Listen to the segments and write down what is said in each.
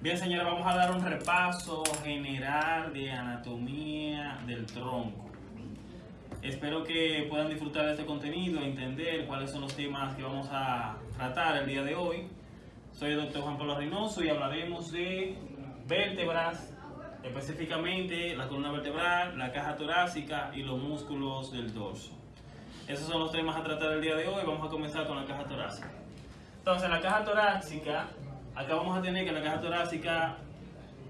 Bien, señora, vamos a dar un repaso general de anatomía del tronco. Espero que puedan disfrutar de este contenido, entender cuáles son los temas que vamos a tratar el día de hoy. Soy el doctor Juan Pablo Reynoso y hablaremos de vértebras, específicamente la columna vertebral, la caja torácica y los músculos del dorso. Esos son los temas a tratar el día de hoy. Vamos a comenzar con la caja torácica. Entonces, la caja torácica Acá vamos a tener que la caja torácica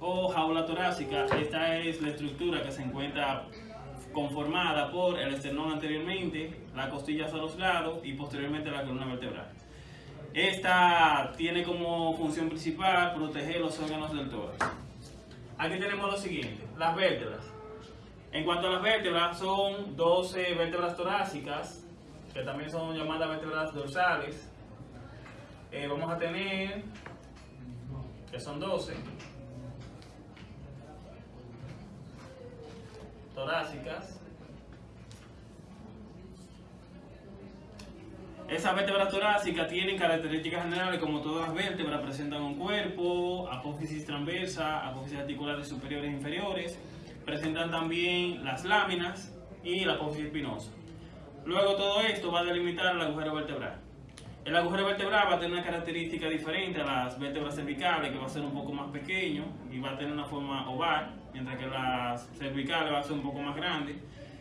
o jaula torácica, esta es la estructura que se encuentra conformada por el esternón anteriormente, la costilla a los lados y posteriormente la columna vertebral. Esta tiene como función principal proteger los órganos del tórax. Aquí tenemos lo siguiente, las vértebras. En cuanto a las vértebras, son 12 vértebras torácicas, que también son llamadas vértebras dorsales. Eh, vamos a tener que son 12, torácicas. Esas vértebras torácicas tienen características generales como todas las vértebras, presentan un cuerpo, apófisis transversa, apófisis articulares superiores e inferiores, presentan también las láminas y la apófisis espinosa. Luego todo esto va a delimitar el agujero vertebral. El agujero vertebral va a tener una característica diferente a las vértebras cervicales, que va a ser un poco más pequeño y va a tener una forma oval, mientras que las cervicales va a ser un poco más grande.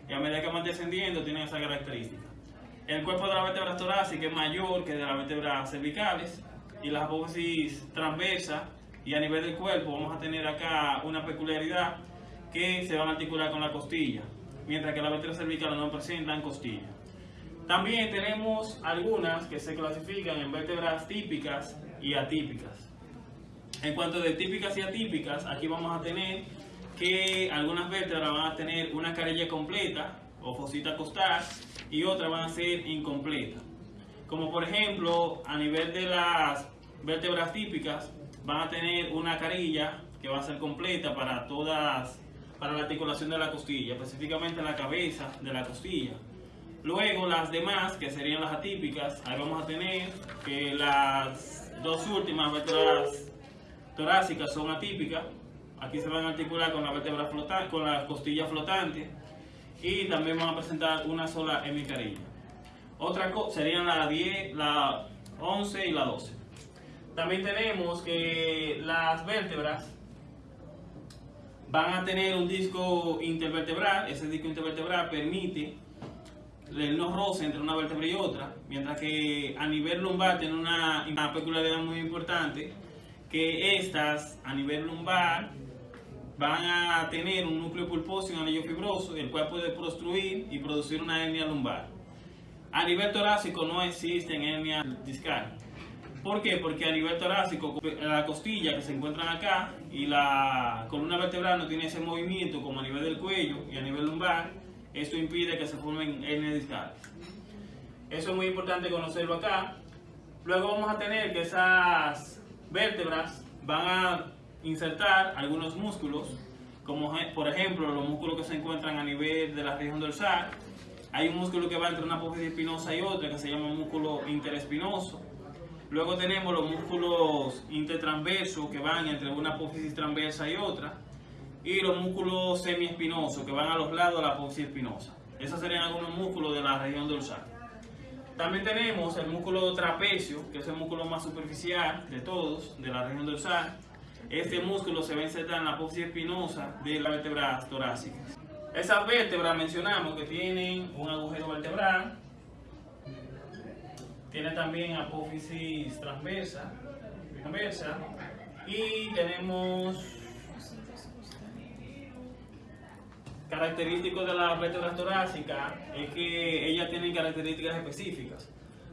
Y a medida que van descendiendo, tienen esa característica. El cuerpo de la vértebra torácica es mayor que de las vértebras cervicales y las apófisis transversas y a nivel del cuerpo vamos a tener acá una peculiaridad que se van a articular con la costilla, mientras que las vértebras cervicales no presentan costilla. También tenemos algunas que se clasifican en vértebras típicas y atípicas. En cuanto de típicas y atípicas, aquí vamos a tener que algunas vértebras van a tener una carilla completa o fosita costal y otras van a ser incompletas. Como por ejemplo, a nivel de las vértebras típicas, van a tener una carilla que va a ser completa para todas, para la articulación de la costilla, específicamente la cabeza de la costilla. Luego las demás, que serían las atípicas, ahí vamos a tener que las dos últimas vértebras torácicas son atípicas. Aquí se van a articular con la vértebra flotante, con la costilla flotante y también van a presentar una sola hemicarilla. Otra serían la 10, la 11 y la 12. También tenemos que las vértebras van a tener un disco intervertebral. Ese disco intervertebral permite el no roce entre una vértebra y otra, mientras que a nivel lumbar tiene una, peculiaridad muy importante, que estas a nivel lumbar van a tener un núcleo pulposo y un anillo fibroso, el cual puede prostruir y producir una hernia lumbar. A nivel torácico no existen hernias discal. ¿Por qué? Porque a nivel torácico, la costilla que se encuentran acá y la columna vertebral no tiene ese movimiento como a nivel del cuello y a nivel lumbar, esto impide que se formen hernias discales. Eso es muy importante conocerlo acá. Luego vamos a tener que esas vértebras van a insertar algunos músculos, como por ejemplo los músculos que se encuentran a nivel de la región dorsal. Hay un músculo que va entre una apófisis espinosa y otra que se llama músculo interespinoso. Luego tenemos los músculos intertransversos que van entre una apófisis transversa y otra y los músculos semiespinosos que van a los lados de la espinosa. Esos serían algunos músculos de la región dorsal. También tenemos el músculo trapecio, que es el músculo más superficial de todos, de la región dorsal. Este músculo se va a insertar en la apófisis espinosa de la vértebra torácica. Esas vértebras mencionamos que tienen un agujero vertebral, tiene también apófisis transversa, transversa y tenemos característico de la vértebra torácica es que ellas tienen características específicas.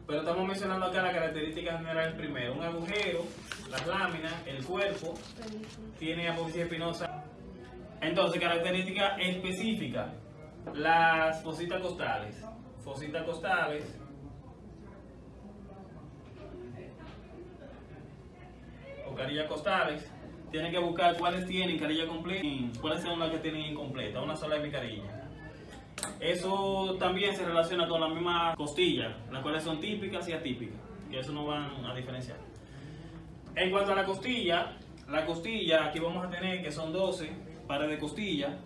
Pero estamos mencionando acá las características generales primero. Un agujero, las láminas, el cuerpo, tiene apófisis espinosa. Entonces, características específicas. Las fositas costales. Fositas costales. O costales tienen que buscar cuáles tienen carilla completa y cuáles son las que tienen incompleta, una sola de mi carilla. Eso también se relaciona con la misma costilla, las cuales son típicas y atípicas, que eso no van a diferenciar. En cuanto a la costilla, la costilla, aquí vamos a tener que son 12 pares de costilla.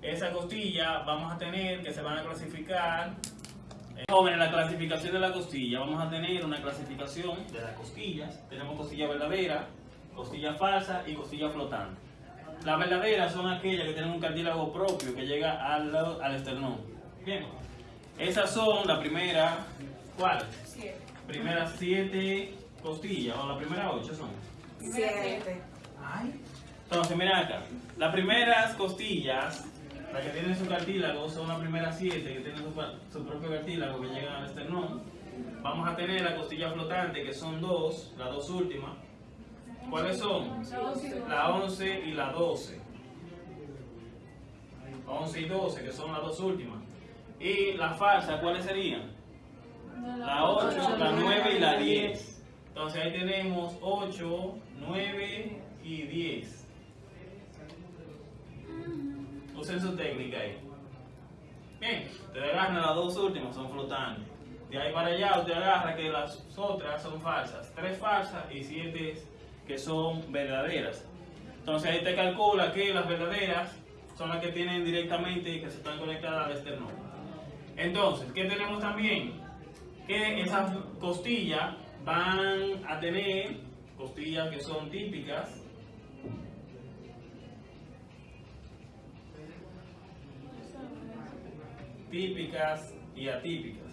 Esa costilla vamos a tener que se van a clasificar. eh, Jóvenes, la clasificación de la costilla. Vamos a tener una clasificación de las costillas. Tenemos costilla verdadera, costilla falsa y costilla flotante. Las verdaderas son aquellas que tienen un cartílago propio que llega al, al esternón. Bien. Esas son la primera, ¿cuál? Siete. Primeras siete costillas, o la primera ocho son. Siete. Ay. Entonces, mira acá. Las primeras costillas, las que tienen su cartílago, son las primeras siete que tienen su, su propio cartílago que llegan al esternón. Vamos a tener la costilla flotante, que son dos, las dos últimas. ¿Cuáles son? La 11 y la 12. 11 y 12, que son las dos últimas. Y la falsa, ¿cuáles serían? La 8, la 9 y la 10. Entonces ahí tenemos 8, 9 y 10. Usen su técnica ahí. Bien, ustedes agarran las dos últimas, son flotantes. De ahí para allá usted agarra que las otras son falsas. Tres falsas y siete que son verdaderas. Entonces ahí te calcula que las verdaderas son las que tienen directamente que se están conectadas al esternón. Entonces, ¿qué tenemos también? Que esas costillas van a tener costillas que son típicas. Típicas y atípicas.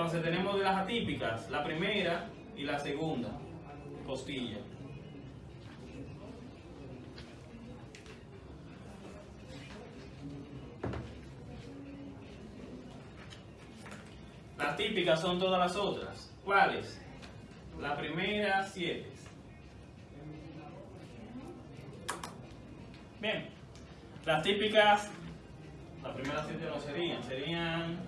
Entonces tenemos de las atípicas, la primera y la segunda costilla. Las típicas son todas las otras. ¿Cuáles? La primera, siete. Bien. Las típicas, las primeras siete no serían, serían,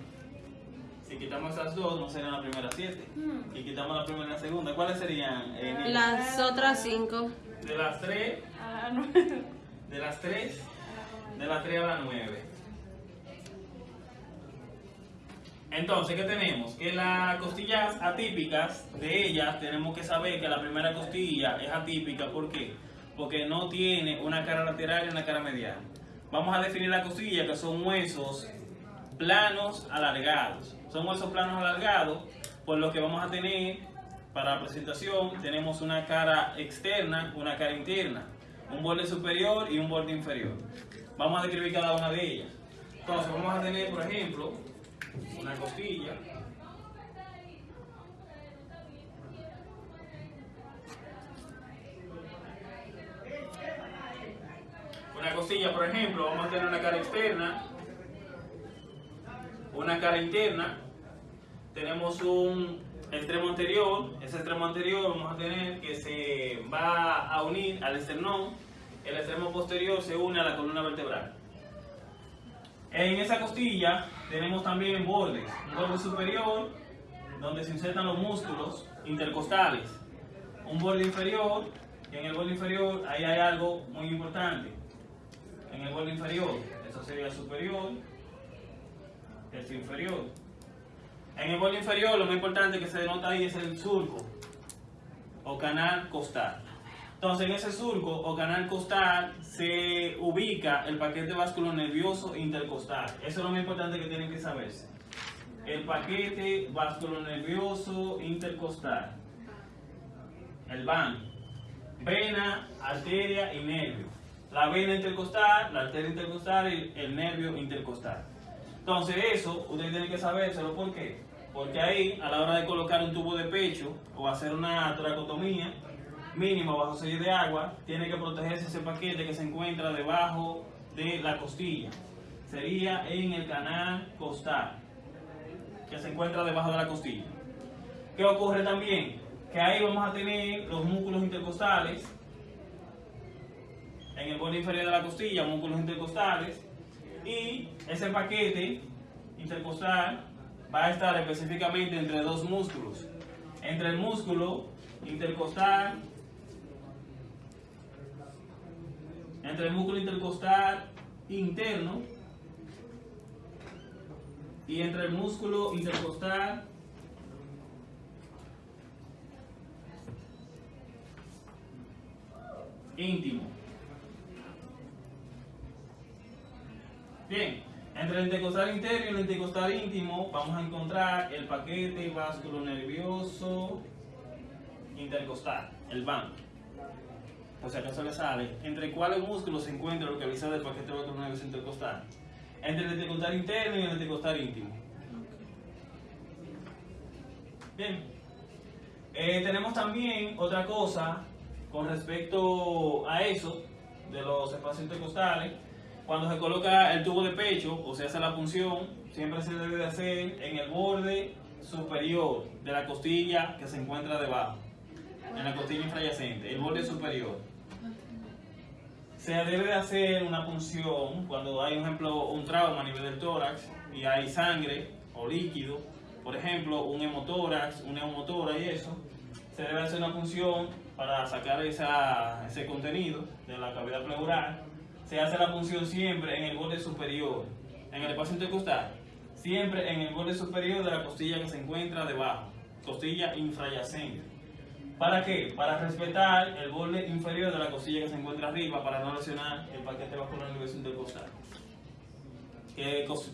si quitamos esas dos, no serían las primeras siete. Y quitamos la primera y la segunda, ¿cuáles serían? eh? Las otras cinco. De las tres, A la nueve. de las tres, de las tres a las nueve. Entonces, ¿qué tenemos? Que las costillas atípicas de ellas tenemos que saber que la primera costilla es atípica. ¿Por qué? Porque no tiene una cara lateral y una cara medial. Vamos a definir la costilla que son huesos planos alargados. Son huesos planos alargados, por lo que vamos a tener para la presentación tenemos una cara externa, una cara interna, un borde superior y un borde inferior. Vamos a describir cada una de ellas. Entonces vamos a tener, por ejemplo, una costilla. Una costilla, por ejemplo, vamos a tener una cara externa, una cara interna, tenemos un extremo anterior, ese extremo anterior vamos a tener que se va a unir al esternón, el extremo posterior se une a la columna vertebral. En esa costilla tenemos también bordes, un borde superior donde se insertan los músculos intercostales, un borde inferior y en el borde inferior ahí hay algo muy importante. En el borde inferior, eso sería superior, el inferior. En el borde inferior lo más importante que se denota ahí es el surco o canal costal. Entonces en ese surco o canal costal se ubica el paquete vasculonervioso intercostal. Eso es lo más importante que tienen que saberse. El paquete vasculonervioso intercostal. El VAN. Vena, arteria y nervio. La vena intercostal, la arteria intercostal y el nervio intercostal. Entonces eso, ustedes tienen que sabérselo, ¿por qué? Porque ahí, a la hora de colocar un tubo de pecho o hacer una toracotomía mínima bajo sello de agua, tiene que protegerse ese paquete que se encuentra debajo de la costilla. Sería en el canal costal, que se encuentra debajo de la costilla. ¿Qué ocurre también? Que ahí vamos a tener los músculos intercostales, en el borde inferior de la costilla, músculos intercostales, y ese paquete intercostal va a estar específicamente entre dos músculos. Entre el músculo intercostal, entre el músculo intercostal interno y entre el músculo intercostal íntimo. Bien, entre el intercostal interno y el intercostal íntimo vamos a encontrar el paquete vasculonervioso intercostal, el BAN. O sea, acaso le sale, entre cuáles músculos se encuentra localizado el paquete vasculonervioso intercostal. Entre el intercostal interno y el intercostal íntimo. Bien. Eh, tenemos también otra cosa con respecto a eso, de los espacios intercostales. Cuando se coloca el tubo de pecho o se hace la punción, siempre se debe de hacer en el borde superior de la costilla que se encuentra debajo, en la costilla infrayacente, el borde superior. Se debe de hacer una punción cuando hay, por ejemplo, un trauma a nivel del tórax y hay sangre o líquido, por ejemplo, un hemotórax, una neumotora y eso, se debe hacer una punción para sacar ese contenido de la cavidad pleural se hace la punción siempre en el borde superior, en el espacio intercostal, siempre en el borde superior de la costilla que se encuentra debajo, costilla infrayacente. ¿Para qué? Para respetar el borde inferior de la costilla que se encuentra arriba para no lesionar el paquete vascular nervioso intercostal.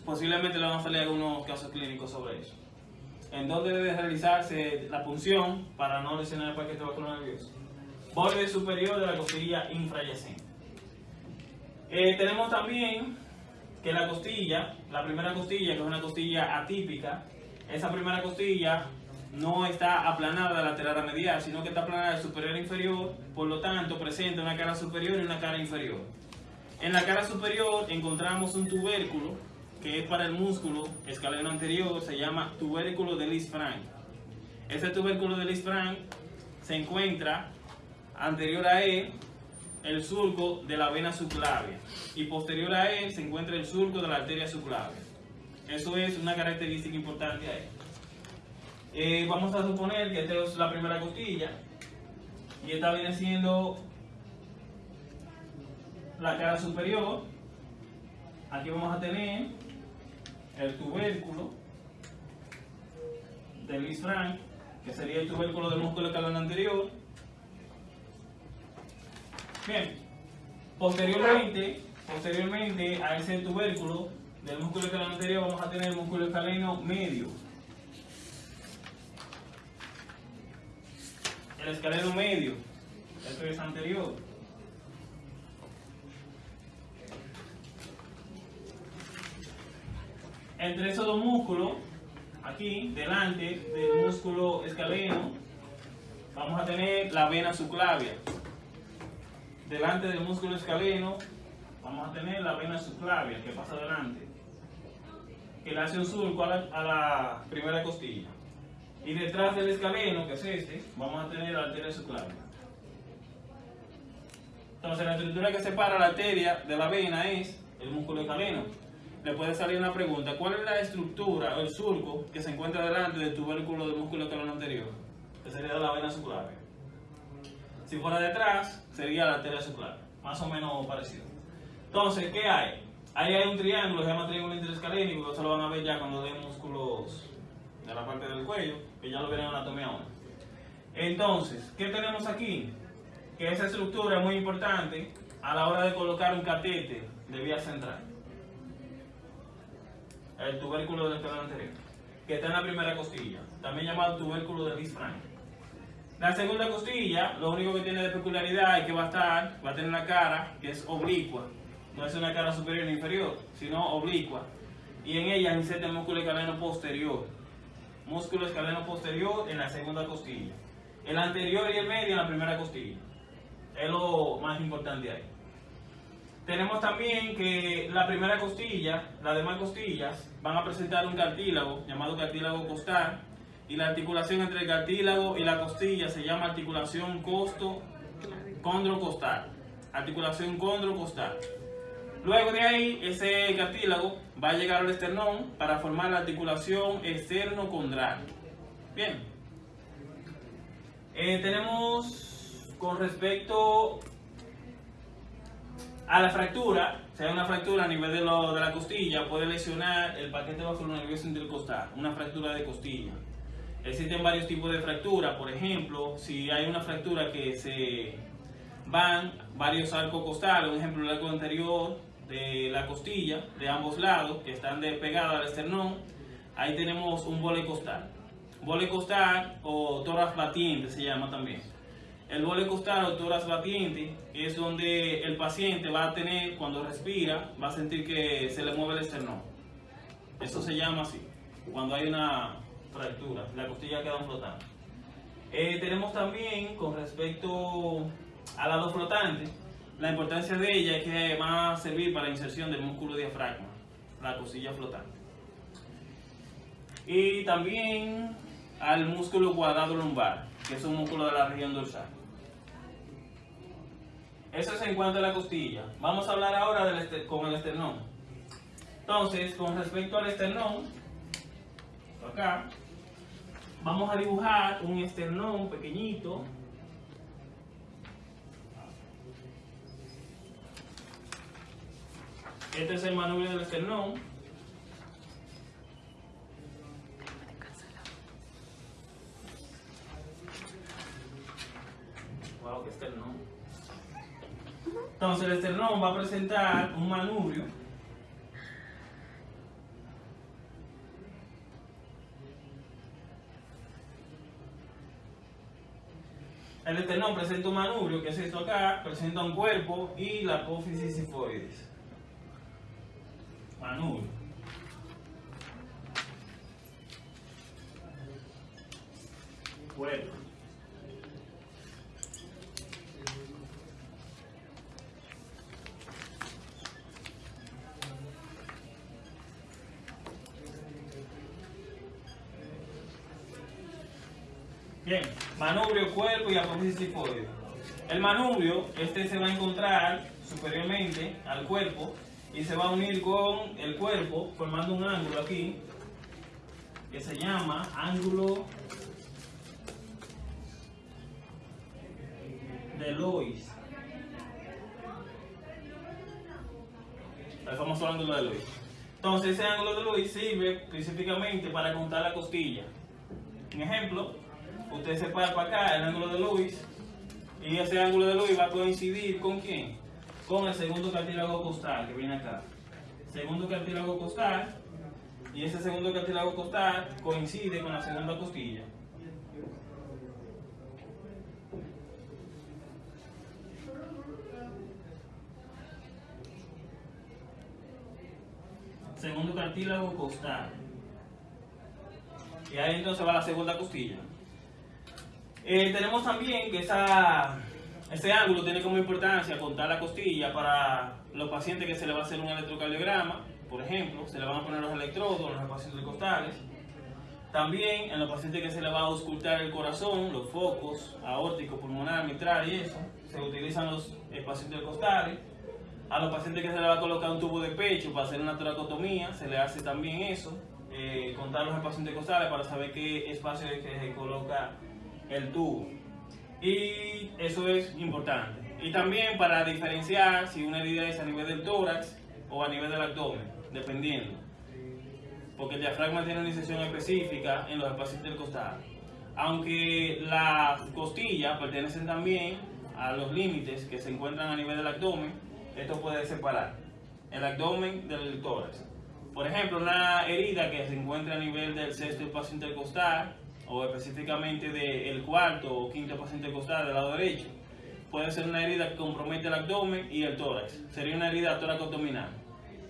Posiblemente le van a salir algunos casos clínicos sobre eso. ¿En dónde debe realizarse la punción para no lesionar el paquete vascular nervioso? Borde superior de la costilla infrayacente. Eh, tenemos también que la costilla, la primera costilla, que es una costilla atípica, esa primera costilla no está aplanada lateral a medial, sino que está aplanada de superior a inferior, por lo tanto presenta una cara superior y una cara inferior. En la cara superior encontramos un tubérculo que es para el músculo escaleno anterior, se llama tubérculo de Lis-Frank. Ese tubérculo de Lis-Frank se encuentra anterior a él el surco de la vena subclavia y posterior a él se encuentra el surco de la arteria subclavia. Eso es una característica importante ahí. Eh, vamos a suponer que esta es la primera costilla y esta viene siendo la cara superior. Aquí vamos a tener el tubérculo del Lisfranc, que sería el tubérculo del músculo escalón anterior Bien, posteriormente, posteriormente a ese tubérculo del músculo escaleno anterior vamos a tener el músculo escaleno medio. El escaleno medio, esto es anterior. Entre esos dos músculos, aquí, delante del músculo escaleno, vamos a tener la vena subclavia delante del músculo escaleno vamos a tener la vena subclavia que pasa delante, que le hace un surco a la, primera costilla. Y detrás del escaleno, que es este, vamos a tener la arteria subclavia. Entonces la estructura que separa la arteria de la vena es el músculo escaleno. Le puede salir una pregunta, ¿cuál es la estructura o el surco que se encuentra delante del tubérculo del músculo escaleno anterior? Que sería la vena subclavia. Si fuera detrás, sería la arteria subclavia. Más o menos parecido. Entonces, ¿qué hay? Ahí hay un triángulo, se llama triángulo interescalénico, eso lo van a ver ya cuando den músculos de la parte del cuello, que ya lo verán en anatomía 1. Entonces, ¿qué tenemos aquí? Que esa estructura es muy importante a la hora de colocar un catete de vía central. El tubérculo del canal anterior, que está en la primera costilla, también llamado tubérculo de Lisfranc. La segunda costilla, lo único que tiene de peculiaridad es que va a estar, va a tener una cara que es oblicua. No es una cara superior ni inferior, sino oblicua. Y en ella inserta el músculo escaleno posterior. Músculo escaleno posterior en la segunda costilla. El anterior y el medio en la primera costilla. Es lo más importante ahí. Tenemos también que la primera costilla, las demás costillas, van a presentar un cartílago llamado cartílago costal y la articulación entre el cartílago y la costilla se llama articulación costo condrocostal. Articulación condrocostal. Luego de ahí, ese cartílago va a llegar al esternón para formar la articulación esternocondral. Bien. Eh, tenemos con respecto a la fractura, si hay una fractura a nivel de, de la costilla, puede lesionar el paquete vascular nervioso intercostal, una fractura de costilla. Existen varios tipos de fracturas, por ejemplo, si hay una fractura que se van varios arcos costales, un ejemplo el arco anterior de la costilla de ambos lados que están pegados al esternón, ahí tenemos un bole costal. Bole costal o toras batiente se llama también. El bole costal o toras batiente es donde el paciente va a tener, cuando respira, va a sentir que se le mueve el esternón. Eso se llama así, cuando hay una fractura, la costilla queda flotando. Eh, tenemos también, con respecto al lado flotante, la importancia de ella es que va a servir para la inserción del músculo diafragma, la costilla flotante. Y también al músculo cuadrado lumbar, que es un músculo de la región dorsal. Eso es en cuanto a la costilla. Vamos a hablar ahora con el esternón. Entonces, con respecto al esternón, acá, vamos a dibujar un esternón pequeñito. Este es el manubrio del esternón. Entonces el esternón va a presentar un manubrio El esternón presenta un manubrio, que es esto acá, presenta un cuerpo y la apófisis sifoides. Manubrio. Cuerpo. Bien, manubrio, cuerpo y apófisis sifoide. El manubrio, este se va a encontrar superiormente al cuerpo y se va a unir con el cuerpo formando un ángulo aquí que se llama ángulo de Lois. El famoso ángulo de Lois. Entonces ese ángulo de Lois sirve específicamente para contar la costilla. Un ejemplo, usted se para para acá, el ángulo de Luis, y ese ángulo de Luis va a coincidir con quién? Con el segundo cartílago costal que viene acá. Segundo cartílago costal, y ese segundo cartílago costal coincide con la segunda costilla. Segundo cartílago costal. Y ahí entonces va la segunda costilla. Eh, tenemos también que esa, ese ángulo tiene como importancia contar la costilla para los pacientes que se le va a hacer un electrocardiograma, por ejemplo, se le van a poner los electrodos los pacientes costales. También en los pacientes que se le va a auscultar el corazón, los focos aórtico, pulmonar, mitral y eso, se utilizan los pacientes costales. A los pacientes que se le va a colocar un tubo de pecho para hacer una toracotomía, se le hace también eso, eh, contar los pacientes costales para saber qué espacio es que se coloca el tubo. Y eso es importante. Y también para diferenciar si una herida es a nivel del tórax o a nivel del abdomen, dependiendo. Porque el diafragma tiene una inserción específica en los espacios del. Aunque las costillas pertenecen también a los límites que se encuentran a nivel del abdomen, esto puede separar el abdomen del tórax. Por ejemplo, una herida que se encuentra a nivel del sexto espacio intercostal o específicamente del cuarto o quinto paciente costal del lado derecho. Puede ser una herida que compromete el abdomen y el tórax. Sería una herida tóraco-abdominal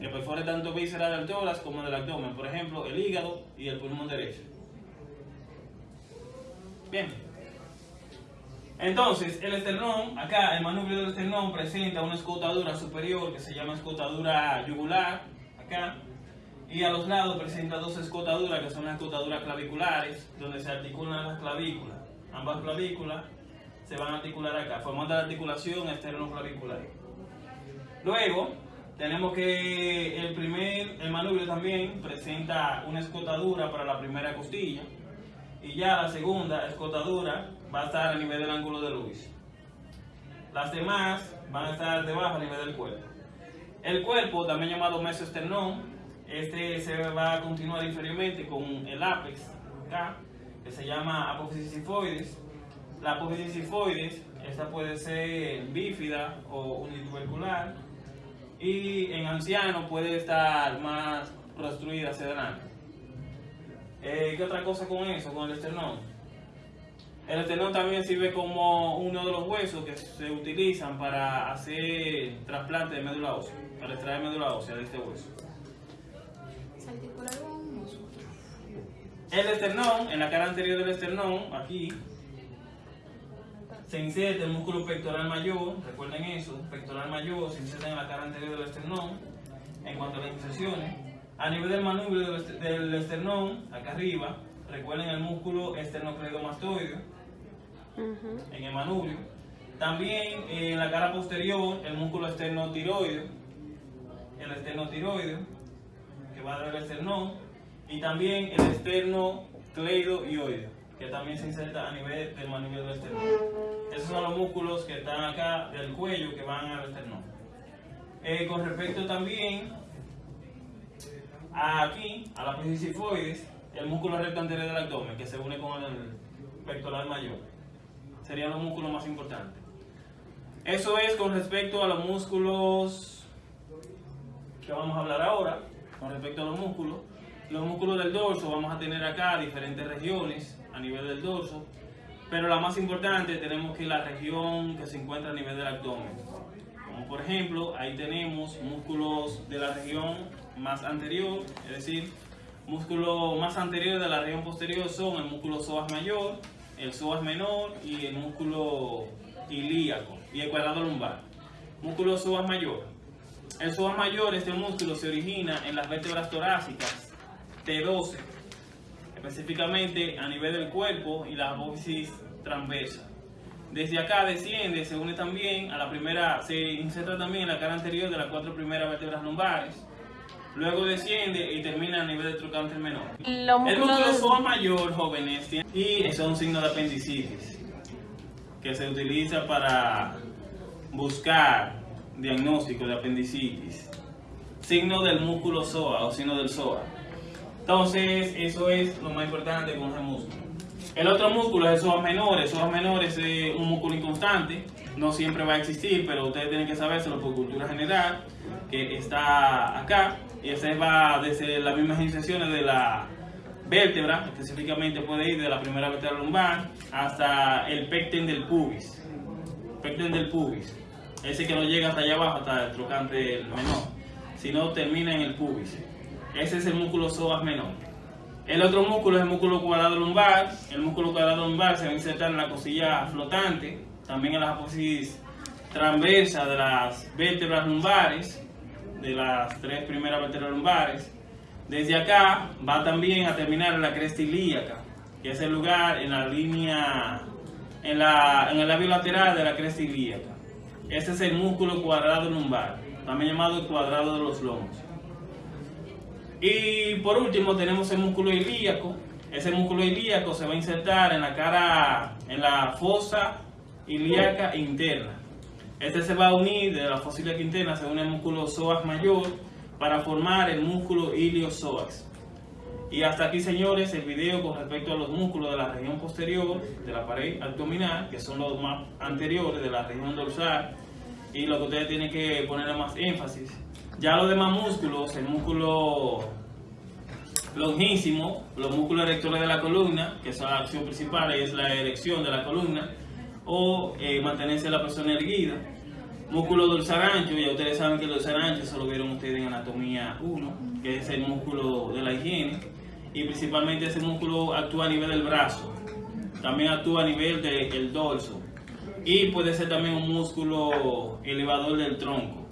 que perfore tanto vísceras del tórax como del abdomen, por ejemplo, el hígado y el pulmón derecho. Bien. Entonces, el esternón, acá el manubrio del esternón presenta una escotadura superior que se llama escotadura yugular, acá, y a los lados presenta dos escotaduras que son las escotaduras claviculares, donde se articulan las clavículas. Ambas clavículas se van a articular acá, formando la articulación externo-clavicular. Luego, tenemos que el primer, el manubrio también presenta una escotadura para la primera costilla, y ya la segunda escotadura va a estar a nivel del ángulo de Luis. Las demás van a estar debajo a nivel del cuerpo. El cuerpo, también llamado mesoesternón, este se va a continuar inferiormente con el ápex acá, que se llama apófisis sifoides. La apófisis sifoides, esta puede ser bífida o unitubercular. Y en ancianos puede estar más prostruida hacia adelante. Eh, ¿Qué otra cosa con eso, con el esternón? El esternón también sirve como uno de los huesos que se utilizan para hacer trasplante de médula ósea, para extraer médula ósea de este hueso. ¿Se articula algún músculo? El esternón, en la cara anterior del esternón, aquí, se inserta el músculo pectoral mayor, recuerden eso, pectoral mayor se inserta en la cara anterior del esternón, en cuanto a las inserciones. A nivel del manubrio del, est- del esternón, acá arriba, recuerden el músculo esternocleidomastoideo, en el manubrio. También en la cara posterior, el músculo esternotiroideo, el esternotiroideo, que va del esternón, y también el esternocleidoioideo, que también se inserta a nivel del manubrio del esternón. Esos son los músculos que están acá del cuello que van al esternón. Eh, con respecto también a aquí, a la apófisis sifoides, el músculo recto anterior del abdomen, que se une con el pectoral mayor. Serían los músculos más importantes. Eso es con respecto a los músculos que vamos a hablar ahora, con respecto a los músculos. Los músculos del dorso, vamos a tener acá diferentes regiones a nivel del dorso, pero la más importante tenemos que la región que se encuentra a nivel del abdomen. Como por ejemplo, ahí tenemos músculos de la región más anterior, es decir, músculo más anterior de la región posterior son el músculo psoas mayor, el psoas menor y el músculo ilíaco y el cuadrado lumbar. Músculo psoas mayor. El psoas mayor, este músculo se origina en las vértebras torácicas T12, específicamente a nivel del cuerpo y la apófisis transversa. Desde acá desciende, se une también a la primera, se inserta también en la cara anterior de las cuatro primeras vértebras lumbares. Luego desciende y termina a nivel del trocánter menor. El músculo mayor, jóvenes, y es un signo de apendicitis que se utiliza para buscar diagnóstico de apendicitis. Signo del músculo psoa o signo del psoa. Entonces, eso es lo más importante con ese músculo. El otro músculo es el psoas menor. El psoas menor es un músculo inconstante, no siempre va a existir, pero ustedes tienen que sabérselo por cultura general, que está acá, y ese va desde las mismas inserciones de la vértebra, específicamente puede ir de la primera vértebra lumbar hasta el pecten del pubis. Pecten del pubis. Ese que no llega hasta allá abajo, hasta el trocante menor, sino termina en el pubis. Ese es el músculo psoas menor. El otro músculo es el músculo cuadrado lumbar. El músculo cuadrado lumbar se va a insertar en la cosilla flotante, también en la apófisis transversa de las vértebras lumbares, de las tres primeras vértebras lumbares. Desde acá va también a terminar en la cresta ilíaca, que es el lugar en la línea, en, la, en el labio lateral de la cresta ilíaca. Este es el músculo cuadrado lumbar, también llamado el cuadrado de los lomos. Y por último tenemos el músculo ilíaco. Ese músculo ilíaco se va a insertar en la cara, en la fosa ilíaca interna. Este se va a unir de la fosa ilíaca interna, se une músculo psoas mayor para formar el músculo iliopsoas. Y hasta aquí, señores, el video con respecto a los músculos de la región posterior de la pared abdominal, que son los más anteriores de la región dorsal, y lo que ustedes tienen que ponerle más énfasis. Ya los demás músculos, el músculo longísimo, los músculos erectores de la columna, que es la acción principal, es la erección de la columna, o eh, mantenerse la persona erguida. Músculo dorsal ancho, ya ustedes saben que el dorsal ancho, eso lo vieron ustedes en anatomía 1, que es el músculo de la higiene, y principalmente ese músculo actúa a nivel del brazo, también actúa a nivel del dorso, y puede ser también un músculo elevador del tronco.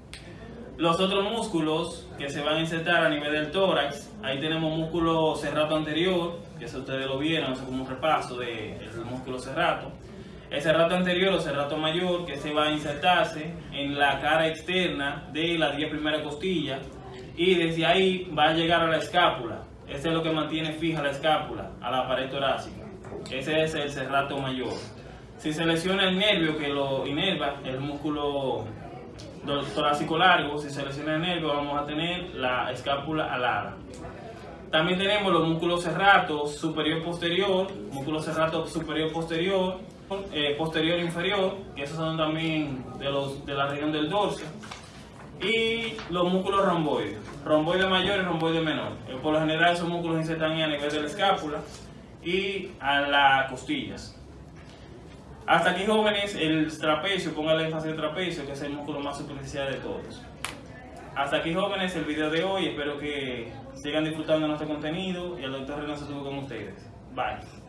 Los otros músculos que se van a insertar a nivel del tórax, ahí tenemos músculo cerrato anterior, que eso ustedes lo vieron, es como un repaso del músculo cerrato. El cerrato anterior o cerrato mayor que se va a insertarse en la cara externa de las 10 primeras costillas y desde ahí va a llegar a la escápula. Ese es lo que mantiene fija la escápula a la pared torácica. Ese es el cerrato mayor. Si se lesiona el nervio que lo inerva, el músculo torácico largo, si se lesiona el nervio vamos a tener la escápula alada. También tenemos los músculos cerratos superior posterior, músculo cerrato superior posterior, eh, posterior inferior, que esos son también de, los, de la región del dorso. Y los músculos romboides, romboide mayor y romboide menor. Eh, por lo general esos músculos insertan a nivel de la escápula y a las costillas. Hasta aquí jóvenes, el trapecio, ponga el énfasis en trapecio, que es el músculo más superficial de todos. Hasta aquí jóvenes el video de hoy, espero que sigan disfrutando de nuestro contenido y el doctor Renato estuvo con ustedes. Bye.